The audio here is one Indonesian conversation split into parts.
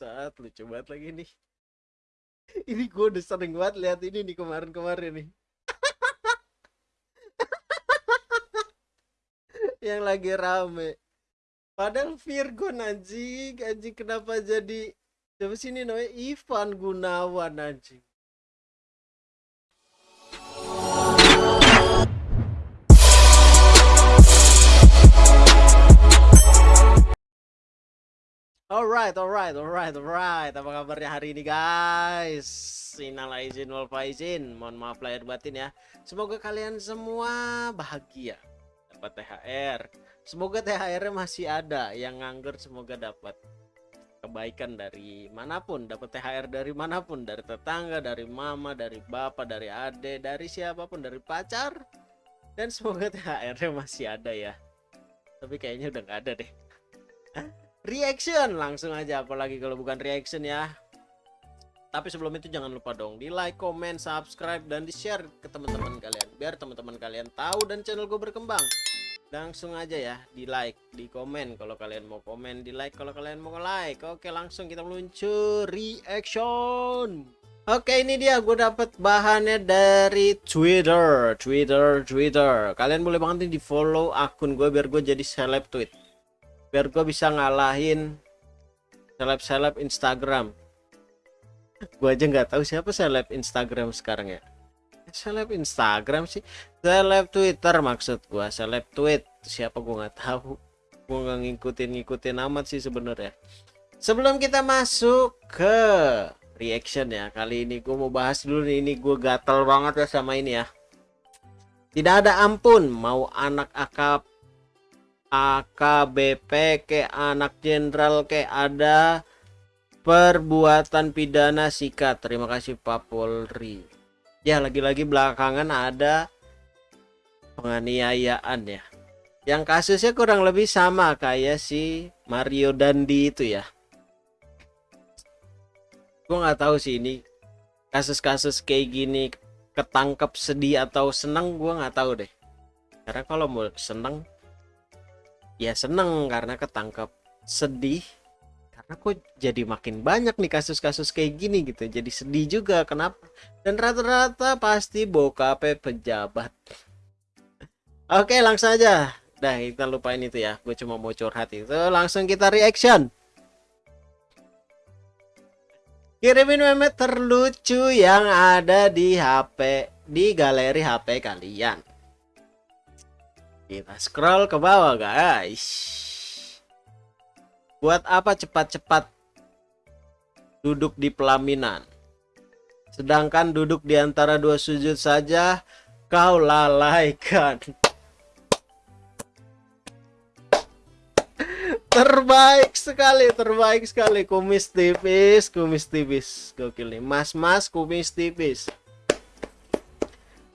Bangsat, lucu banget lagi nih. Ini gue udah sering banget lihat ini nih kemarin-kemarin nih. Yang lagi rame. Padahal Virgon anjing, anjing kenapa jadi siapa sih ini namanya Ivan Gunawan anjing. Alright, alright, alright, alright. Apa kabarnya hari ini guys? Innal izin wal faizin. Mohon maaf lahir batin ya. Semoga kalian semua bahagia dapat THR. Semoga THR-nya masih ada. Yang nganggur semoga dapat kebaikan dari mana pun, dapat THR dari mana pun, dari tetangga, dari mama, dari bapak, dari ade, dari siapa pun, dari pacar. Dan semoga THR-nya masih ada ya. Tapi kayaknya udah nggak ada deh reaction langsung aja apalagi kalau bukan reaction ya tapi sebelum itu jangan lupa dong di like, comment, subscribe dan di share ke teman-teman kalian biar teman-teman kalian tahu dan channel gue berkembang langsung aja ya di like, di komen kalau kalian mau komen, di like kalau kalian mau like. Oke, langsung kita meluncur reaction. Oke, ini dia gue dapat bahannya dari Twitter, Twitter, Twitter. Kalian boleh banget nih di follow akun gue biar gue jadi seleb tweet biar gue bisa ngalahin seleb-seleb Instagram. Gue aja nggak tahu siapa seleb Instagram sekarang ya. Seleb Instagram sih. Seleb Twitter maksud gue seleb tweet. Siapa gue nggak tahu. Gue nggak ngikutin ngikutin amat sih sebenarnya. Sebelum kita masuk ke reaction ya kali ini gue mau bahas dulu nih. Ini gue gatel banget ya sama ini ya. Tidak ada ampun. Mau anak akap AKBP ke anak jenderal ke ada perbuatan pidana sikat. Terima kasih Pak Polri. Ya lagi-lagi belakangan ada penganiayaan ya. Yang kasusnya kurang lebih sama kayak si Mario Dandi itu ya. Gue nggak tahu sih ini kasus-kasus kayak gini ketangkep sedih atau seneng gue nggak tahu deh. Karena kalau mau seneng ya seneng karena ketangkep sedih. Karena kok jadi makin banyak nih kasus-kasus kayak gini gitu jadi sedih juga. Kenapa? Dan rata-rata pasti bokapnya pejabat. Oke langsung aja. Dah kita lupain itu ya. Gue cuma mau curhat itu. Langsung kita reaction. Kirimin meme terlucu yang ada di HP di galeri HP kalian kita scroll ke bawah guys. Buat apa cepat-cepat duduk di pelaminan? Sedangkan duduk di antara dua sujud saja kau lalaikan. terbaik sekali, terbaik sekali kumis tipis, kumis tipis. Gokil nih, mas-mas kumis tipis.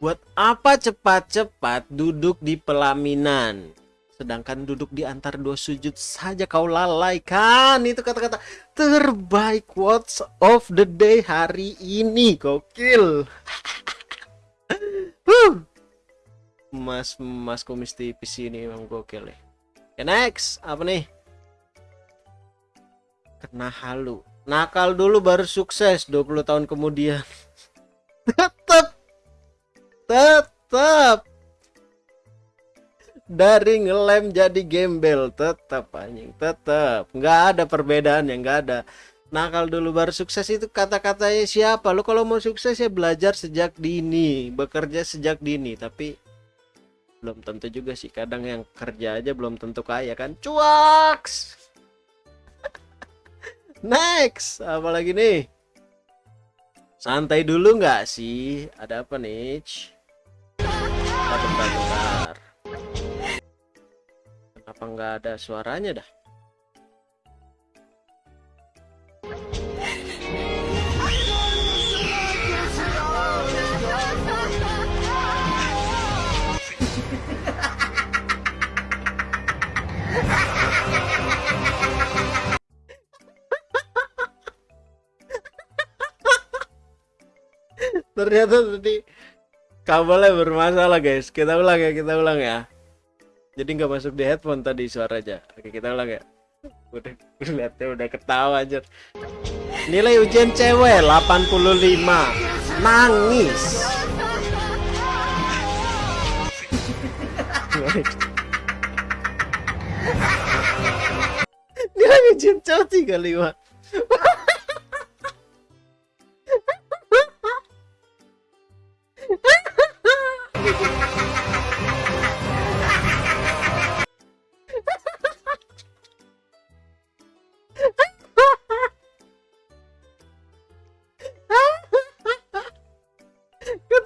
Buat apa cepat-cepat duduk di pelaminan? Sedangkan duduk di antar dua sujud saja kau lalaikan. Itu kata-kata terbaik quotes of the day hari ini. Gokil. mas mas kumis tipis ini emang gokil ya. Okay, next apa nih? Kena halu. Nakal dulu baru sukses 20 tahun kemudian. Tetap dari ngelem jadi gembel. Tetap anjing tetap nggak ada perbedaan yang nggak ada. Nakal dulu baru sukses itu kata-katanya siapa? Lo kalau mau sukses ya belajar sejak dini bekerja sejak dini. Tapi belum tentu juga sih. Kadang yang kerja aja belum tentu kaya kan? Cuaks! Next apalagi nih? Santai dulu nggak sih? Ada apa nih bentar, bentar. Kenapa nggak ada suaranya dah? ternyata tadi kabelnya bermasalah guys. Kita ulang ya kita ulang ya. Jadi nggak masuk di headphone tadi suara aja oke kita ulang ya. Udah lihatnya udah ketawa aja nilai ujian cewek 85 nangis. Nilai ujian cowok 35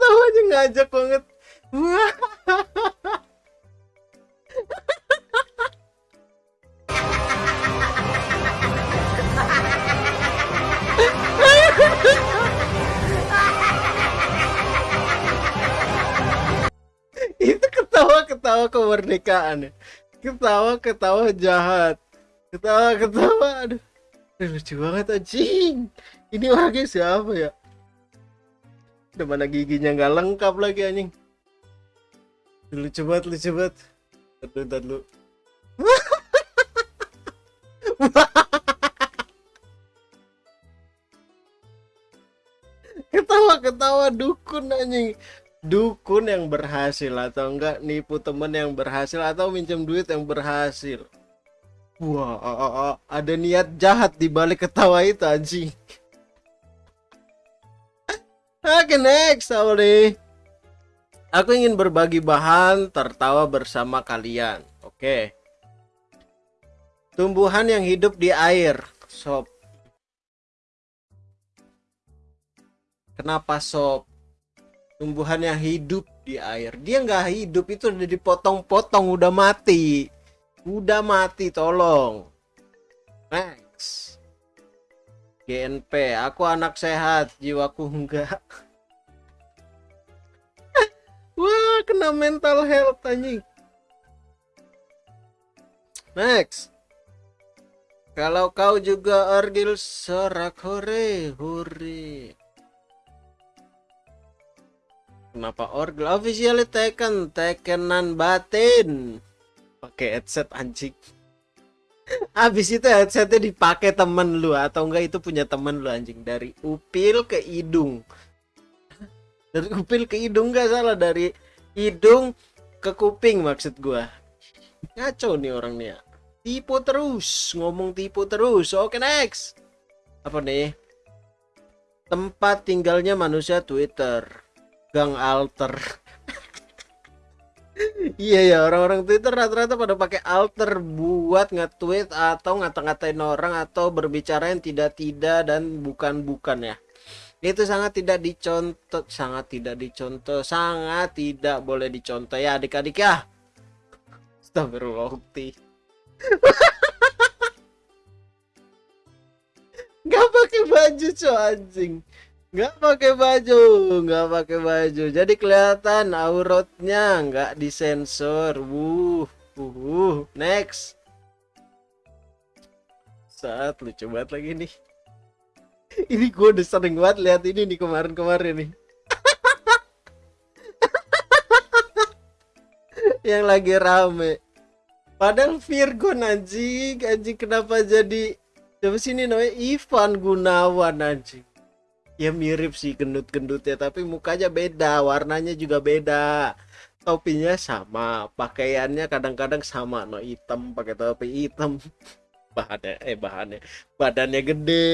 ketawanya ngajak banget. Itu ketawa ketawa kemerdekaan ya. ketawa ketawa jahat. Ketawa ketawa aduh. Aduh, lucu banget anjing. Ini orangnya siapa ya udah mana giginya nggak lengkap lagi anjing. Lucu banget lucu Aduh, ntar lu ketawa ketawa dukun anjing. Dukun yang berhasil atau enggak nipu temen yang berhasil atau minjem duit yang berhasil. Wah ada niat jahat di balik ketawa itu anjing Oke next Sauli Aku ingin berbagi bahan tertawa bersama kalian. Oke. Tumbuhan yang hidup di air Sob Kenapa sob Tumbuhan yang hidup di air. Dia nggak hidup itu udah dipotong-potong Udah mati. Udah mati tolong. Next GNP, aku anak sehat, jiwaku enggak. Wah, kena mental health anjing. Next. Kalau kau juga orgil hore hore. Kenapa orgil officially taken tekenan batin? Pakai headset anjing. Abis itu headsetnya dipakai temen lu atau enggak itu punya temen lu anjing dari upil ke hidung. Dari upil ke hidung enggak salah dari hidung ke kuping maksud gua. Ngaco nih orang nih ya. Tipu terus, ngomong tipu terus. Oke next. Apa nih? Tempat tinggalnya manusia Twitter. Gang alter. Iya ya orang-orang Twitter rata-rata pada pakai alter buat nge-tweet atau ngata-ngatain orang atau berbicara yang tidak-tidak dan bukan-bukan ya. Itu sangat tidak dicontoh sangat tidak dicontoh sangat tidak boleh dicontoh ya adik-adik ya. Astagfirullahaladzim. Gak pakai baju coy anjing nggak pakai baju nggak pakai baju. Jadi kelihatan auratnya nggak disensor. Wuh uh, next. Saat lucu banget lagi nih. Ini gue udah sering banget lihat ini nih kemarin-kemarin nih. Yang lagi rame. Padahal Virgon anjing. Anjing kenapa jadi? Coba sini namanya? Ivan Gunawan anjing ya mirip sih gendut-gendutnya tapi mukanya beda warnanya juga beda. Topinya sama pakaiannya kadang-kadang sama no hitam pakai topi hitam. Bahannya eh bahannya badannya gede.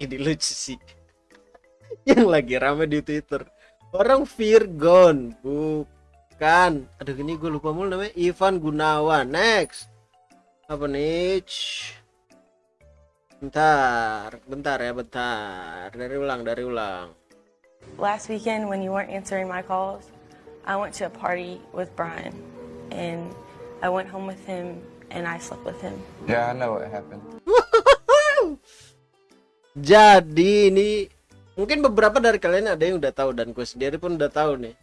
Ini lucu sih. Yang lagi rame di twitter. Orang Virgon bukan. Aduh ini gue lupa mulu namanya. Ivan Gunawan next. Apa nih Bentar, bentar ya, bentar. Dari ulang, dari ulang. Last weekend when you weren't answering my calls, I went to a party with Brian and I went home with him and I slept with him. Yeah, I know what happened. Jadi ini mungkin beberapa dari kalian ada yang udah tahu dan gue sendiri pun udah tahu nih.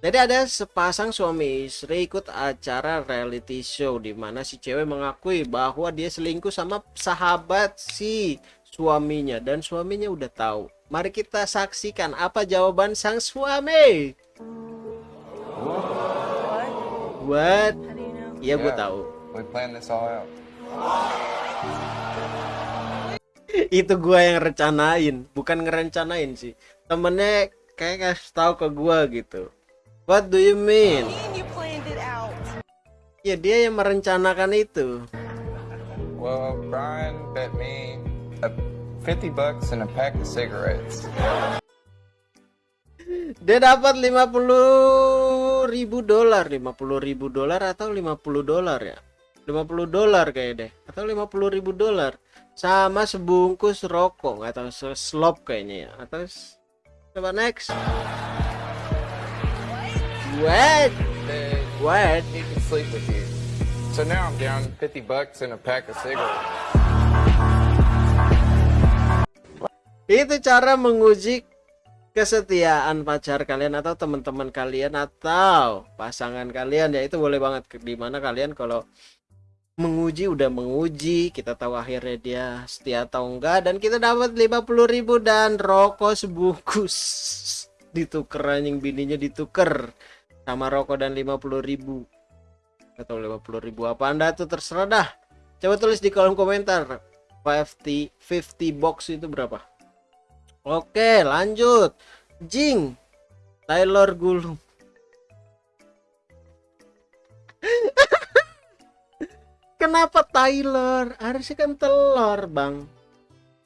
Jadi ada sepasang suami istri ikut acara reality show di mana si cewek mengakui bahwa dia selingkuh sama sahabat si suaminya dan suaminya udah tahu. Mari kita saksikan apa jawaban sang suami. What? Iya, gue tahu. Itu gua yang rencanain, bukan ngerencanain sih. Temennya kayak kasih tahu ke gua gitu. What do you mean? Ya dia yang merencanakan itu. Well, Brian bet me a 50 bucks and a pack of cigarettes. Dia dapat 50 ribu dolar, 50 ribu dolar atau 50 dolar ya? 50 dolar kayak deh, atau 50 ribu dolar sama sebungkus rokok atau slop kayaknya ya atau coba next Said wait he could sleep with you. So now I'm down 50 bucks and a pack of cigarettes. itu cara menguji kesetiaan pacar kalian atau teman-teman kalian atau pasangan kalian. Ya itu boleh banget. Di mana kalian kalau menguji udah menguji. Kita tahu akhirnya dia setia atau enggak. Dan kita dapat 50.000 dan rokok sebungkus. Dituker anjing bininya dituker sama rokok dan 50.000 atau 50.000 apa anda tuh terserah dah coba tulis di kolom komentar 50 50 box itu berapa Oke, lanjut. Jing. Taylor Gulung. Kenapa Tyler? Harusnya kan telur, Bang.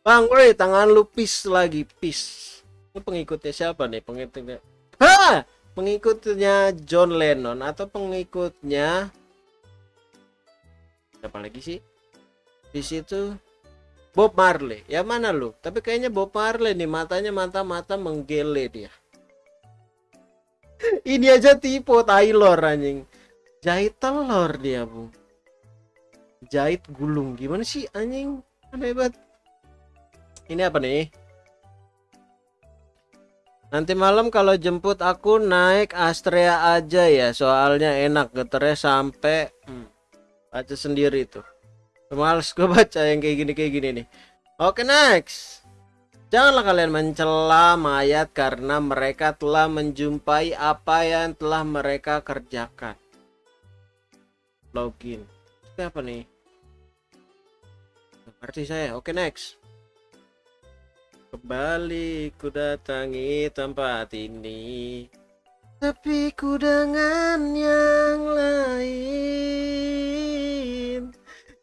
Bang, woi, tangan lu pis lagi, pis. Pengikutnya siapa nih? Pengikutnya. Ha! Pengikutnya John Lennon atau pengikutnya siapa lagi sih? Di situ Bob Marley. Ya mana lu? Tapi kayaknya Bob Marley nih matanya mata-mata menggele dia. Ini aja tipe Taylor anjing. Jahit telur dia, Bu. Jahit gulung. Gimana sih anjing? Aneh banget. Ini apa nih? Nanti malam kalau jemput aku naik Astrea aja ya, soalnya enak geternya sampai hmm, baca sendiri tuh. Males gue baca yang kayak gini kayak gini nih. Oke next. Janganlah kalian mencela mayat karena mereka telah menjumpai apa yang telah mereka kerjakan. Login. Itu apa nih? Ngerti saya. Oke next. Kembali ku datangi tempat ini. Tapi ku dengan yang lain.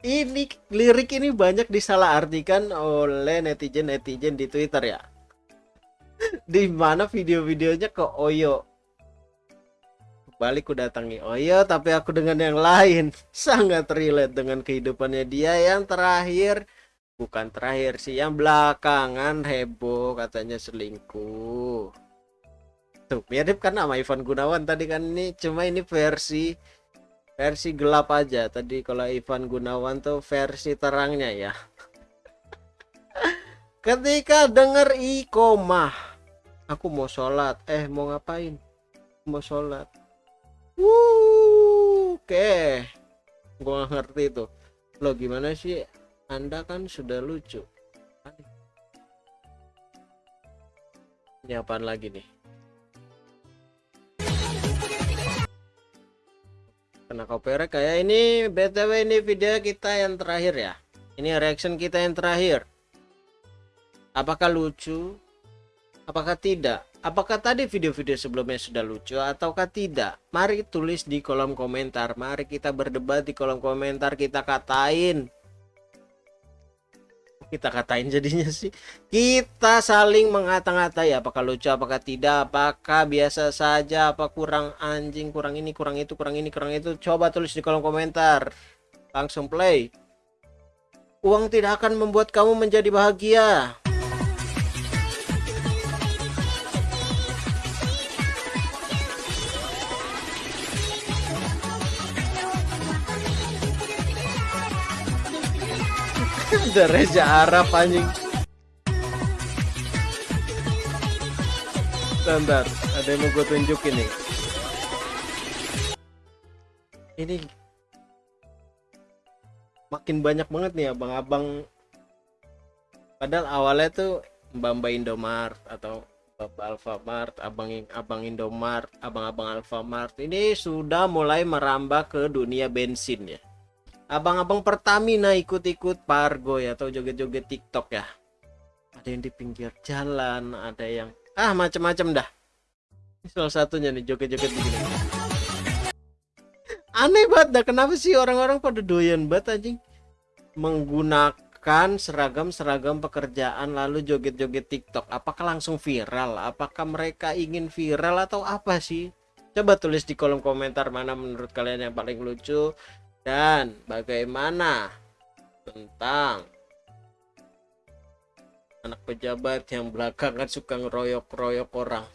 Ini lirik ini banyak disalahartikan oleh netizen-netizen di Twitter ya. Di mana video-videonya ke Oyo. Balik ku datangi Oyo tapi aku dengan yang lain. Sangat relate dengan kehidupannya dia. Yang terakhir bukan terakhir sih yang belakangan heboh katanya selingkuh. Tuh mirip kan sama Ivan Gunawan tadi kan? Ini cuma ini versi versi gelap aja. Tadi kalau Ivan Gunawan tuh versi terangnya ya. Ketika denger ikomah aku mau sholat. Eh mau ngapain? Mau sholat. Oke. Gua nggak ngerti itu lo gimana sih anda kan sudah lucu. Ini lagi nih? Kena copyright kayak ini btw ini video kita yang terakhir ya. Ini reaction kita yang terakhir. Apakah lucu? Apakah tidak? Apakah tadi video-video sebelumnya sudah lucu ataukah tidak? Mari tulis di kolom komentar. Mari kita berdebat di kolom komentar kita katain kita katain jadinya sih. Kita saling mengata-ngatai apakah lucu apakah tidak apakah biasa saja apa kurang anjing kurang ini kurang itu kurang ini kurang itu. Coba tulis di kolom komentar. Langsung play. Uang tidak akan membuat kamu menjadi bahagia ada Reza Arab anjing. Bentar, ada yang mau gue tunjukin nih. Ini makin banyak banget nih abang-abang. Padahal awalnya tuh mbak-mbak Indomaret atau Bapak Alfamart, abang abang Indomart, abang-abang Alfamart ini sudah mulai merambah ke dunia bensin ya. Abang-abang Pertamina ikut-ikut Pargo ya atau joget-joget TikTok ya. Ada yang di pinggir jalan, ada yang ah macam-macam dah. Ini salah satunya nih joget-joget begini. Aneh banget dah kenapa sih orang-orang pada doyan banget anjing menggunakan seragam-seragam pekerjaan lalu joget-joget TikTok. Apakah langsung viral? Apakah mereka ingin viral atau apa sih? Coba tulis di kolom komentar mana menurut kalian yang paling lucu dan bagaimana tentang anak pejabat yang belakangan suka ngeroyok-royok orang.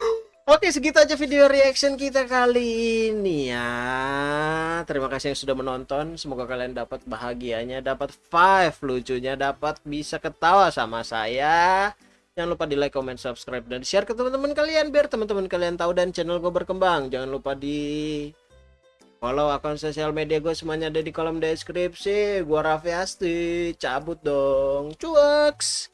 Oke segitu aja video reaction kita kali ini ya. Terima kasih yang sudah menonton. Semoga kalian dapat bahagianya Dapat five lucunya Dapat bisa ketawa sama saya. Jangan lupa di like, comment, subscribe Dan share ke teman-teman kalian Biar teman-teman kalian tahu dan channel gue berkembang. Jangan lupa di Follow akun sosial media gue semuanya ada di kolom deskripsi. Gue Raffi Asti, cabut dong. Cuaks!